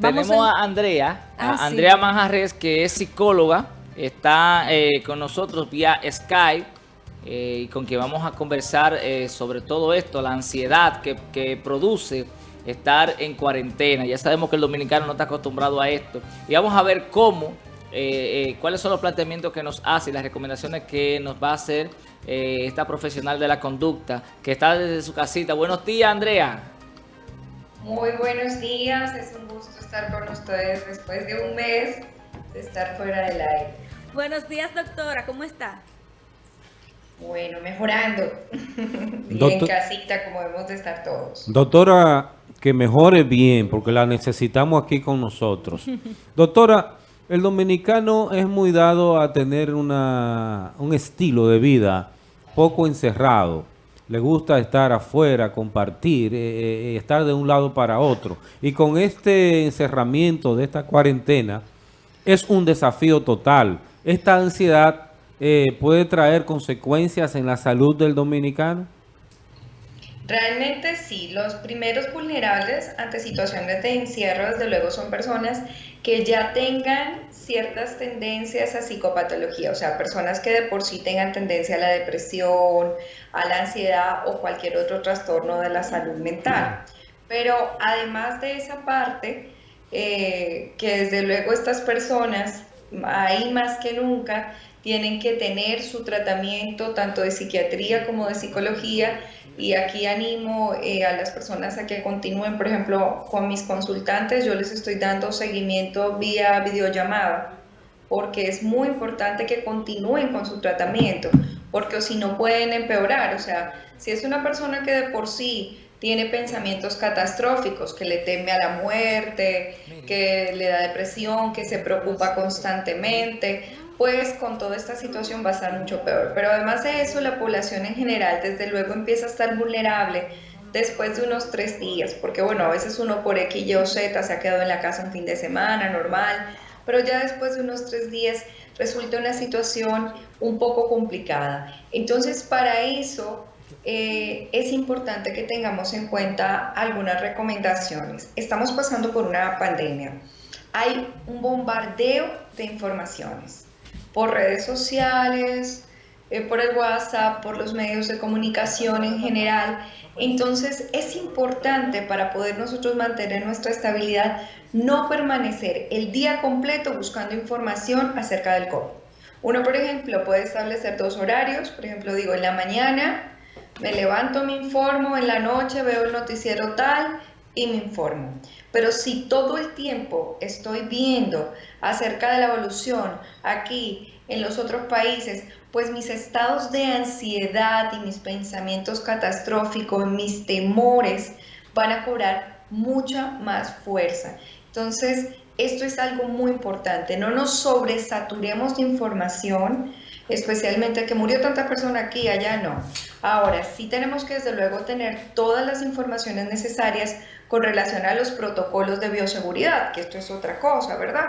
tenemos a, Andrea, a ah, Andrea Manjarres, que es psicóloga, está eh, con nosotros vía Skype, eh, y con quien vamos a conversar eh, sobre todo esto, la ansiedad que, que, produce estar en cuarentena. Ya sabemos que el dominicano no está acostumbrado a esto. Y vamos a ver cómo, cuáles son los planteamientos que nos hace y las recomendaciones que nos va a hacer esta profesional de la conducta, que está desde su casita. Buenos días, Andrea. Muy buenos días, es un gusto estar con ustedes después de un mes de estar fuera del aire. Buenos días, doctora, ¿cómo está? Bueno, mejorando. bien casita como debemos de estar todos. Doctora, que mejore bien, porque la necesitamos aquí con nosotros. Doctora, el dominicano es muy dado a tener una, un estilo de vida poco encerrado le gusta estar afuera, compartir, eh, eh, eh, estar de un lado para otro. Y con este encerramiento de esta cuarentena, es un desafío total. Esta ansiedad puede traer consecuencias en la salud del dominicano. Realmente sí, los primeros vulnerables ante situaciones de encierro, desde luego, son personas que ya tengan ciertas tendencias a psicopatología, o sea, personas que de por sí tengan tendencia a la depresión, a la ansiedad o cualquier otro trastorno de la salud mental. Pero además de esa parte, eh, que desde luego estas personas, ahí más que nunca, tienen que tener su tratamiento tanto de psiquiatría como de psicología y aquí animo eh, a las personas a que continúen, por ejemplo, con mis consultantes, yo les estoy dando seguimiento vía videollamada porque es muy importante que continúen con su tratamiento, porque si no pueden empeorar, o sea, si es una persona que de por sí tiene pensamientos catastróficos, que le teme a la muerte, que le da depresión, que se preocupa constantemente, pues con toda esta situación va a estar mucho peor. Pero además de eso, la población en general desde luego empieza a estar vulnerable después de unos tres días, porque bueno, a veces uno por X, Y o Z se ha quedado en la casa un fin de semana, normal, pero ya después de unos tres días resulta una situación un poco complicada. Entonces, para eso eh, es importante que tengamos en cuenta algunas recomendaciones. Estamos pasando por una pandemia. Hay un bombardeo de informaciones por redes sociales, eh, por el WhatsApp, por los medios de comunicación en general. Entonces es importante para poder nosotros mantener nuestra estabilidad no permanecer el día completo buscando información acerca del COVID. Uno, por ejemplo, puede establecer dos horarios, por ejemplo, digo, en la mañana me levanto, me informo, en la noche veo el noticiero tal y me informo. Pero si todo el tiempo estoy viendo acerca de la evolución aquí en los otros países, pues mis estados de ansiedad y mis pensamientos catastróficos, mis temores van a cobrar mucha más fuerza. Entonces, esto es algo muy importante, no nos sobresaturemos de información, especialmente que murió tanta persona aquí, allá no. Ahora, sí tenemos que desde luego tener todas las informaciones necesarias con relación a los protocolos de bioseguridad, que esto es otra cosa, ¿verdad?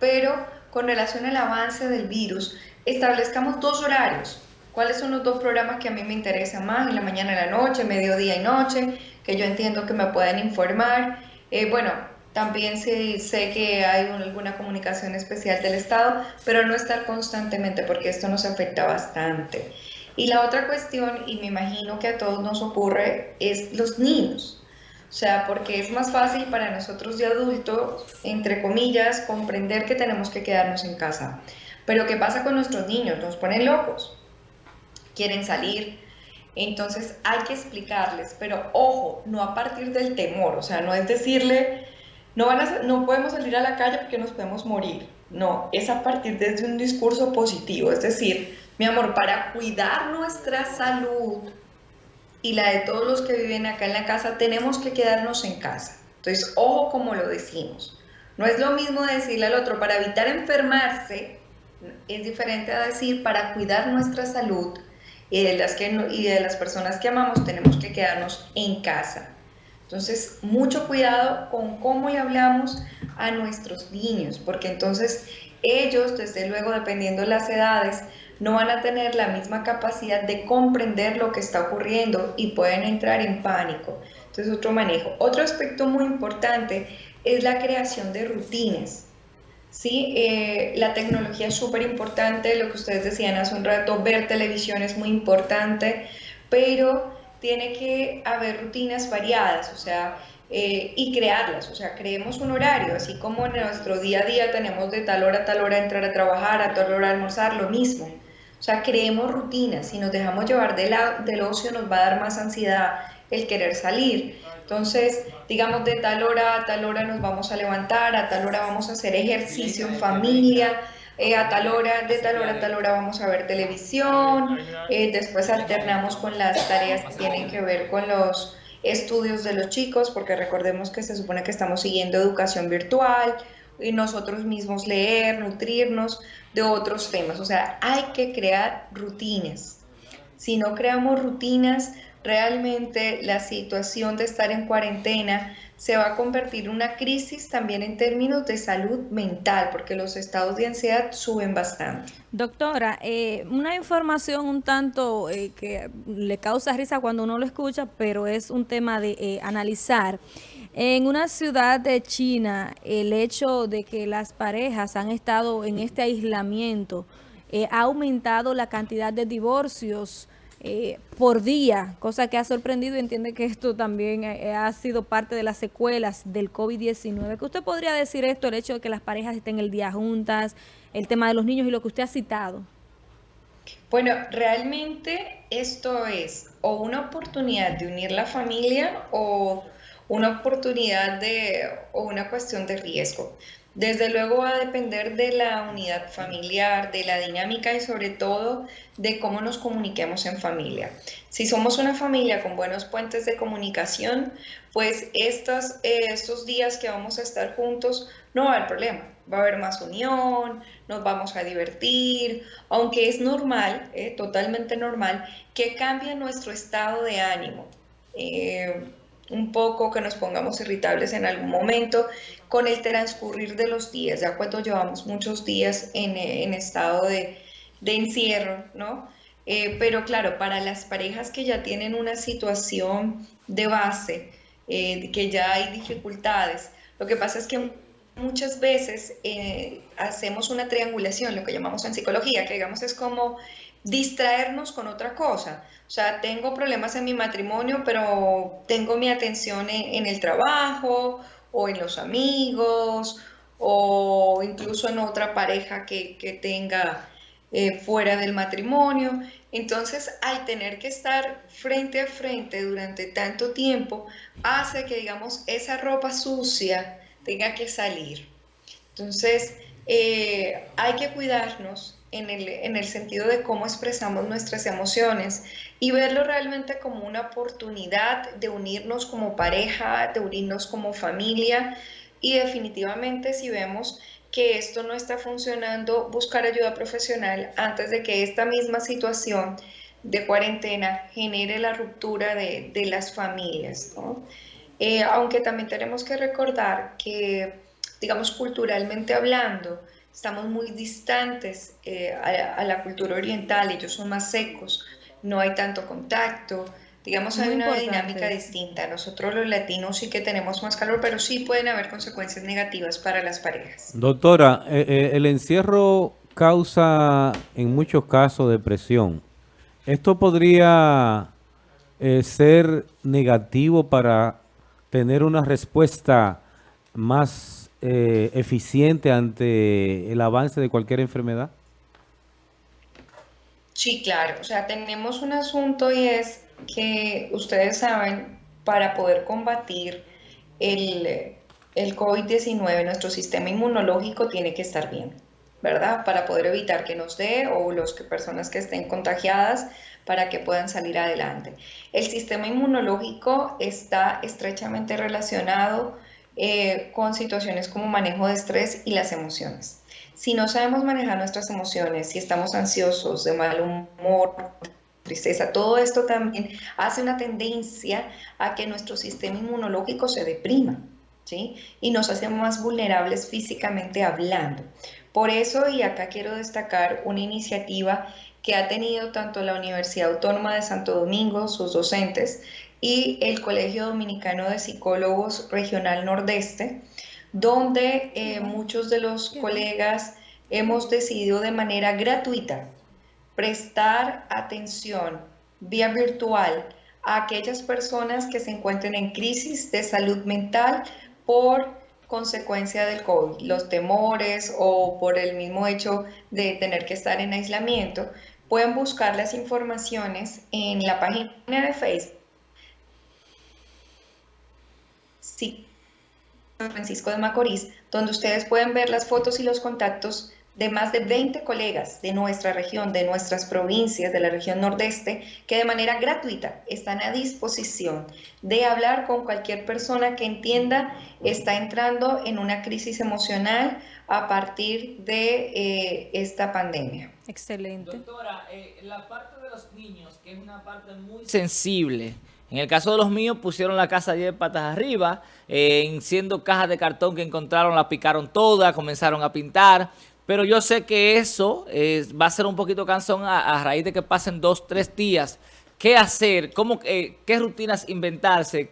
Pero con relación al avance del virus, establezcamos dos horarios. ¿Cuáles son los dos programas que a mí me interesan más? En la mañana y la noche, mediodía y noche, que yo entiendo que me pueden informar. Eh, bueno, también sé que hay alguna comunicación especial del Estado, pero no estar constantemente porque esto nos afecta bastante. Y la otra cuestión, y me imagino que a todos nos ocurre, es los niños. O sea, porque es más fácil para nosotros de adultos, entre comillas, comprender que tenemos que quedarnos en casa. Pero ¿qué pasa con nuestros niños? Nos ponen locos, quieren salir. Entonces hay que explicarles, pero ojo, no a partir del temor, o sea, no es decirle, no, van a, no podemos salir a la calle porque nos podemos morir. No, es a partir de un discurso positivo, es decir, mi amor, para cuidar nuestra salud, y la de todos los que viven acá en la casa, tenemos que quedarnos en casa. Entonces, ojo como lo decimos. No es lo mismo decirle al otro para evitar enfermarse, es diferente a decir para cuidar nuestra salud y de las, que, y de las personas que amamos tenemos que quedarnos en casa. Entonces, mucho cuidado con cómo le hablamos a nuestros niños, porque entonces ellos, desde luego, dependiendo de las edades, no van a tener la misma capacidad de comprender lo que está ocurriendo y pueden entrar en pánico. Entonces, otro manejo. Otro aspecto muy importante es la creación de rutinas. ¿sí? Eh, la tecnología es súper importante, lo que ustedes decían hace un rato, ver televisión es muy importante, pero tiene que haber rutinas variadas, o sea, eh, y crearlas, o sea, creemos un horario, así como en nuestro día a día tenemos de tal hora a tal hora entrar a trabajar, a tal hora almorzar, lo mismo. O sea, creemos rutinas, si nos dejamos llevar de la, del ocio nos va a dar más ansiedad el querer salir. Entonces, digamos, de tal hora a tal hora nos vamos a levantar, a tal hora vamos a hacer ejercicio en familia, eh, a tal hora, de tal hora a tal hora vamos a ver televisión, eh, después alternamos con las tareas que tienen que ver con los estudios de los chicos, porque recordemos que se supone que estamos siguiendo educación virtual y nosotros mismos leer, nutrirnos de otros temas. O sea, hay que crear rutinas. Si no creamos rutinas, realmente la situación de estar en cuarentena se va a convertir en una crisis también en términos de salud mental, porque los estados de ansiedad suben bastante. Doctora, eh, una información un tanto eh, que le causa risa cuando uno lo escucha, pero es un tema de eh, analizar. En una ciudad de China, el hecho de que las parejas han estado en este aislamiento ha aumentado la cantidad de divorcios, eh, por día, cosa que ha sorprendido y entiende que esto también eh, ha sido parte de las secuelas del COVID-19. ¿Qué usted podría decir esto, el hecho de que las parejas estén el día juntas, el tema de los niños y lo que usted ha citado? Bueno, realmente esto es o una oportunidad de unir la familia o una oportunidad de o una cuestión de riesgo. Desde luego va a depender de la unidad familiar, de la dinámica y sobre todo de cómo nos comuniquemos en familia. Si somos una familia con buenos puentes de comunicación, pues estos, eh, estos días que vamos a estar juntos no va a haber problema. Va a haber más unión, nos vamos a divertir, aunque es normal, eh, totalmente normal, que cambie nuestro estado de ánimo. Eh, un poco, que nos pongamos irritables en algún momento con el transcurrir de los días, ya cuando llevamos muchos días en, en estado de, de, encierro, ¿no? Eh, pero claro, para las parejas que ya tienen una situación de base, eh, que ya hay dificultades, lo que pasa es que muchas veces eh, hacemos una triangulación, lo que llamamos en psicología, que digamos es como distraernos con otra cosa. O sea, tengo problemas en mi matrimonio, pero tengo mi atención en, el trabajo o en los amigos o incluso en otra pareja que, tenga eh, fuera del matrimonio. Entonces, al tener que estar frente a frente durante tanto tiempo, hace que, digamos, esa ropa sucia tenga que salir. Entonces, eh, hay que cuidarnos en el, sentido de cómo expresamos nuestras emociones y verlo realmente como una oportunidad de unirnos como pareja, de unirnos como familia y definitivamente si vemos que esto no está funcionando, buscar ayuda profesional antes de que esta misma situación de cuarentena genere la ruptura de, las familias. Eh, aunque también tenemos que recordar que, digamos, culturalmente hablando, estamos muy distantes eh, a, la cultura oriental, ellos son más secos, no hay tanto contacto, digamos hay una dinámica distinta. Nosotros los latinos sí que tenemos más calor, pero sí pueden haber consecuencias negativas para las parejas. Doctora, eh, eh, el encierro causa en muchos casos depresión. ¿Esto podría ser negativo para tener una respuesta más eh, eficiente ante el avance de cualquier enfermedad? Sí, claro. O sea, tenemos un asunto y es que ustedes saben, para poder combatir el, el COVID-19, nuestro sistema inmunológico tiene que estar bien, ¿verdad? Para poder evitar que nos dé o las que, personas que estén contagiadas para que puedan salir adelante. El sistema inmunológico está estrechamente relacionado eh, con situaciones como manejo de estrés y las emociones. Si no sabemos manejar nuestras emociones, si estamos ansiosos, de mal humor, tristeza, todo esto también hace una tendencia a que nuestro sistema inmunológico se deprima. ¿Sí? Y nos hace más vulnerables físicamente hablando. Por eso, y acá quiero destacar una iniciativa que ha tenido tanto la Universidad Autónoma de Santo Domingo, sus docentes, y el Colegio Dominicano de Psicólogos Regional Nordeste donde eh, muchos de los colegas hemos decidido de manera gratuita prestar atención vía virtual a aquellas personas que se encuentren en crisis de salud mental por consecuencia del COVID, los temores o por el mismo hecho de tener que estar en aislamiento, pueden buscar las informaciones en la página de Facebook. Sí, Francisco de Macorís, donde ustedes pueden ver las fotos y los contactos de más de 20 colegas de nuestra región, de nuestras provincias, de la región nordeste, que de manera gratuita están a disposición de hablar con cualquier persona que entienda está entrando en una crisis emocional a partir de eh, esta pandemia. Excelente. Doctora, eh, la parte de los niños, que es una parte muy sensible, en el caso de los míos pusieron la casa 10 patas arriba, eh, siendo cajas de cartón que encontraron, la picaron todas, comenzaron a pintar. Pero yo sé que eso eh, va a ser un poquito cansón a, raíz de que pasen dos, tres días. ¿Qué hacer? ¿Cómo, eh, ¿Qué rutinas inventarse?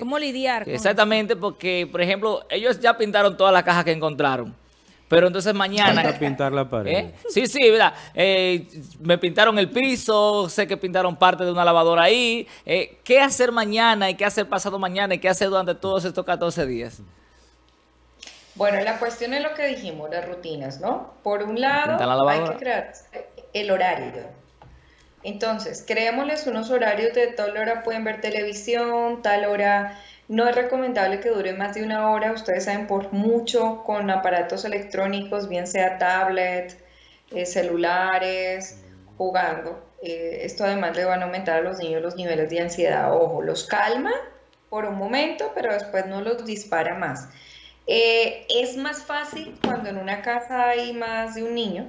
¿Cómo lidiar? con exactamente, porque, por ejemplo, ellos ya pintaron todas las cajas que encontraron. Pero entonces mañana... Falta pintar la pared. ¿Eh? Sí, sí, ¿verdad? me pintaron el piso, sé que pintaron parte de una lavadora ahí. ¿Qué hacer mañana y qué hacer pasado mañana y qué hacer durante todos estos 14 días? Bueno, la cuestión es lo que dijimos, las rutinas, ¿no? Por un lado, hay que crear el horario. Entonces, creémosles unos horarios de tal hora pueden ver televisión, tal hora no es recomendable que dure más de una hora, ustedes saben, por mucho con aparatos electrónicos, bien sea tablet, eh, celulares, jugando. Eh, esto además le van a aumentar a los niños los niveles de ansiedad. Ojo, los calma por un momento, pero después no los dispara más. Eh, es más fácil cuando en una casa hay más de un niño,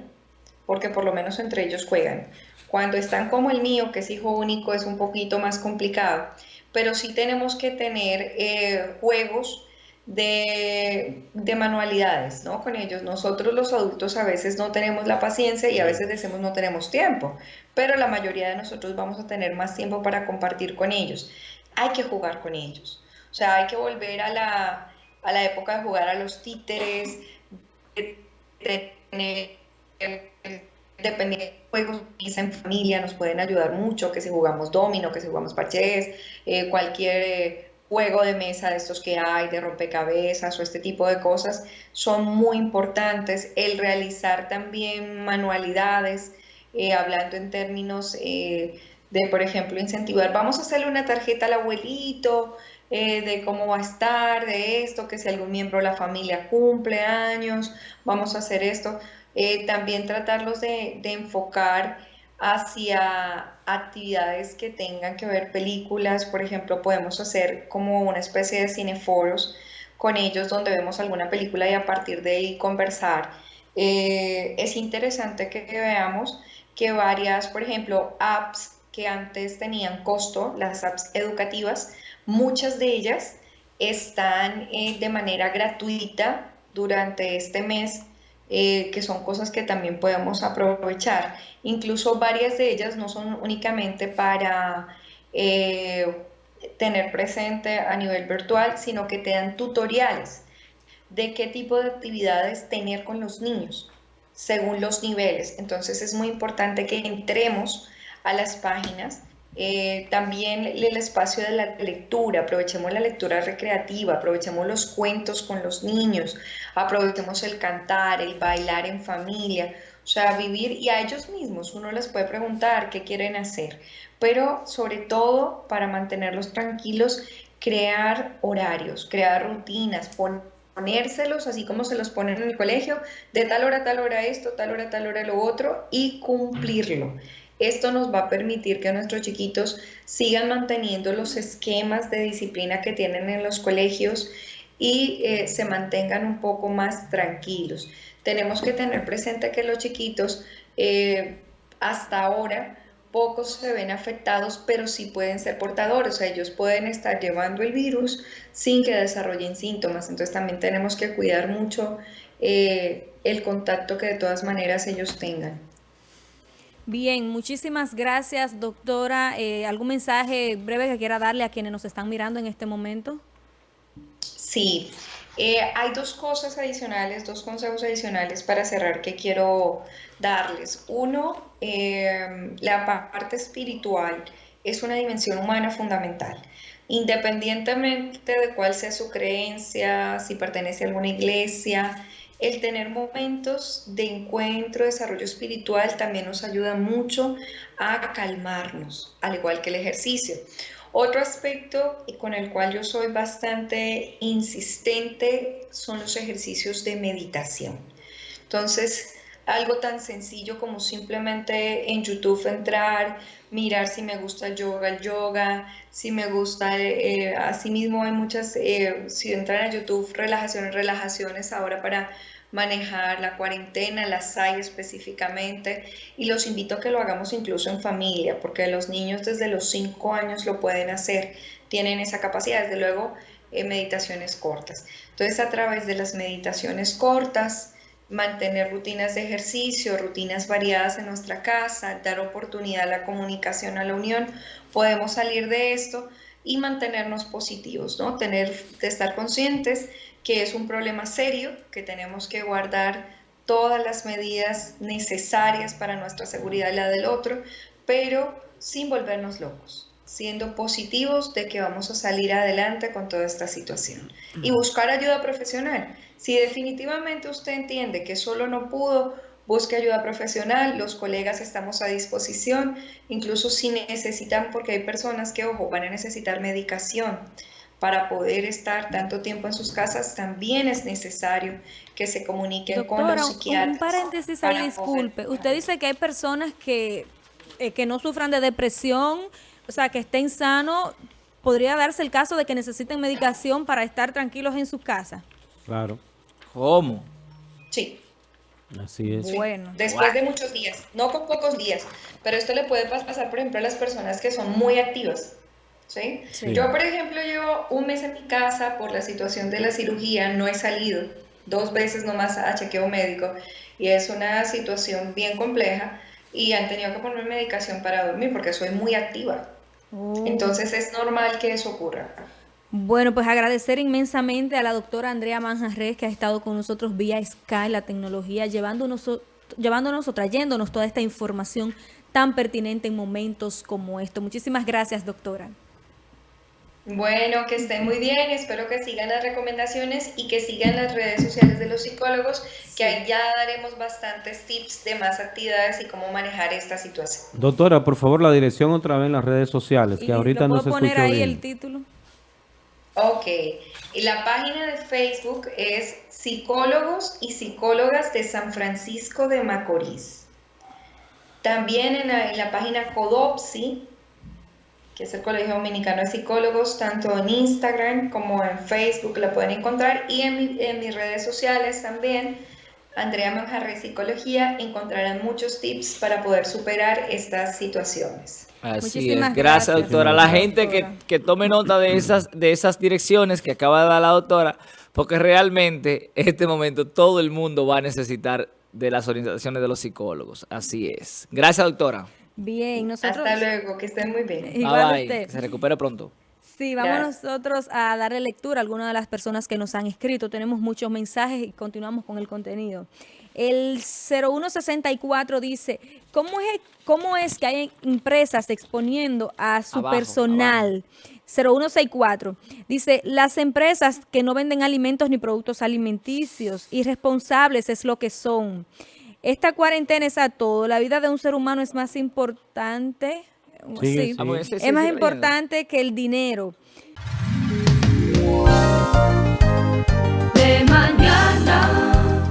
porque por lo menos entre ellos juegan. Cuando están como el mío, que es hijo único, es un poquito más complicado, pero sí tenemos que tener eh, juegos de, de, manualidades ¿no? con ellos. Nosotros los adultos a veces no tenemos la paciencia y a veces decimos no tenemos tiempo, pero la mayoría de nosotros vamos a tener más tiempo para compartir con ellos. Hay que jugar con ellos. O sea, hay que volver a la, a la época de jugar a los títeres, de tener dependiendo de juegos en familia nos pueden ayudar mucho, que si jugamos domino, que si jugamos parches, eh, cualquier eh, juego de mesa de estos que hay, de rompecabezas o este tipo de cosas, son muy importantes. El realizar también manualidades, eh, hablando en términos de, por ejemplo, incentivar, vamos a hacerle una tarjeta al abuelito, eh, de cómo va a estar, de esto, que si algún miembro de la familia cumple años, vamos a hacer esto. Eh, también tratarlos de, enfocar hacia actividades que tengan que ver películas, por ejemplo, podemos hacer como una especie de cineforos con ellos donde vemos alguna película y a partir de ahí conversar. Eh, es interesante que veamos que varias, por ejemplo, apps que antes tenían costo, las apps educativas, Muchas de ellas están eh, de manera gratuita durante este mes, eh, que son cosas que también podemos aprovechar. Incluso varias de ellas no son únicamente para eh, tener presente a nivel virtual, sino que te dan tutoriales de qué tipo de actividades tener con los niños según los niveles. Entonces es muy importante que entremos a las páginas eh, también el espacio de la lectura, aprovechemos la lectura recreativa, aprovechemos los cuentos con los niños, aprovechemos el cantar, el bailar en familia, o sea, vivir y a ellos mismos uno les puede preguntar qué quieren hacer, pero sobre todo para mantenerlos tranquilos, crear horarios, crear rutinas, ponérselos así como se los ponen en el colegio, de tal hora, tal hora esto, tal hora, tal hora lo otro y cumplirlo. Esto nos va a permitir que nuestros chiquitos sigan manteniendo los esquemas de disciplina que tienen en los colegios y eh, se mantengan un poco más tranquilos. Tenemos que tener presente que los chiquitos eh, hasta ahora pocos se ven afectados, pero sí pueden ser portadores, o sea, ellos pueden estar llevando el virus sin que desarrollen síntomas, entonces también tenemos que cuidar mucho eh, el contacto que de todas maneras ellos tengan. Bien, muchísimas gracias, doctora. Eh, ¿Algún mensaje breve que quiera darle a quienes nos están mirando en este momento? Sí, Eh, hay dos cosas adicionales, dos consejos adicionales para cerrar que quiero darles. Uno, em, la parte espiritual es una dimensión humana fundamental. Independientemente de cuál sea su creencia, si pertenece a alguna iglesia, el tener momentos de encuentro, desarrollo espiritual también nos ayuda mucho a calmarnos, al igual que el ejercicio. Otro aspecto con el cual yo soy bastante insistente son los ejercicios de meditación. Entonces, algo tan sencillo como simplemente en YouTube entrar, mirar si me gusta el yoga, el yoga, si me gusta, eh, asimismo hay muchas, eh, si entran a YouTube, relajaciones, relajaciones ahora para manejar la cuarentena, las hay específicamente, y los invito a que lo hagamos incluso en familia, porque los niños desde los 5 años lo pueden hacer, tienen esa capacidad, desde luego eh, meditaciones cortas. Entonces a través de las meditaciones cortas, mantener rutinas de ejercicio, rutinas variadas en nuestra casa, dar oportunidad a la comunicación, a la unión, podemos salir de esto y mantenernos positivos, ¿no? Tener, de estar conscientes que es un problema serio, que tenemos que guardar todas las medidas necesarias para nuestra seguridad y la del otro, pero sin volvernos locos, siendo positivos de que vamos a salir adelante con toda esta situación y buscar ayuda profesional. Si definitivamente usted entiende que solo no pudo, busque ayuda profesional, los colegas estamos a disposición, incluso si necesitan, porque hay personas que, ojo, van a necesitar medicación para poder estar tanto tiempo en sus casas, también es necesario que se comuniquen con los psiquiatras. Un paréntesis ahí, disculpe. Usted dice que hay personas que, eh, que no sufran de depresión, o sea, que estén sanos. ¿Podría darse el caso de que necesiten medicación para estar tranquilos en sus casas? Claro. ¿Cómo? Sí. Así es. Bueno. Después de muchos días, no con pocos días, pero esto le puede pasar, por ejemplo, a las personas que son muy activas ¿sí? Yo, por ejemplo, llevo un mes en mi casa por la situación de la cirugía, no he salido dos veces nomás a chequeo médico y es una situación bien compleja y han tenido que ponerme medicación para dormir porque soy muy activa. Oh. Entonces es normal que eso ocurra. Bueno, pues agradecer inmensamente a la doctora Andrea Manjarres que ha estado con nosotros vía Sky, la tecnología, llevándonos, llevándonos o trayéndonos toda esta información tan pertinente en momentos como esto. Muchísimas gracias, doctora. Bueno, que estén muy bien, espero que sigan las recomendaciones y que sigan las redes sociales de los psicólogos, que ahí ya daremos bastantes tips de más actividades y cómo manejar esta situación. Doctora, por favor, la dirección otra vez en las redes sociales, que ahorita no se poner ahí el título? Ok, y la página de Facebook es Psicólogos y Psicólogas de San Francisco de Macorís. También en la, en página Codopsi que es el Colegio Dominicano de Psicólogos, tanto en Instagram como en Facebook la pueden encontrar y en, mis redes sociales también, Andrea Manjarre Psicología, encontrarán muchos tips para poder superar estas situaciones. Así es, gracias, doctora. La gente que, que, tome nota de esas, de esas direcciones que acaba de dar la doctora, porque realmente en este momento todo el mundo va a necesitar de las orientaciones de los psicólogos. Así es. Gracias, doctora. Bien, nosotros... Hasta luego, que estén muy bien. Igual Se recupere pronto. Sí, vamos nosotros a darle lectura a algunas de las personas que nos han escrito. Tenemos muchos mensajes y continuamos con el contenido. El 0164 dice, ¿cómo es, e-, cómo es que hay empresas exponiendo a su personal? 0164. Dice, las empresas que no venden alimentos ni productos alimenticios, irresponsables es lo que son. Esta cuarentena es a todo. La vida de un ser humano es más importante. Sí, sí. Es más importante que el dinero. De mañana.